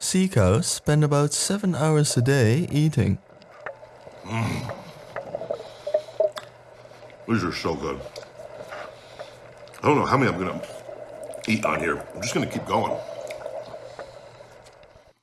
Sea cows spend about seven hours a day eating. Mm. These are so good. I don't know how many I'm gonna eat on here. I'm just gonna keep going.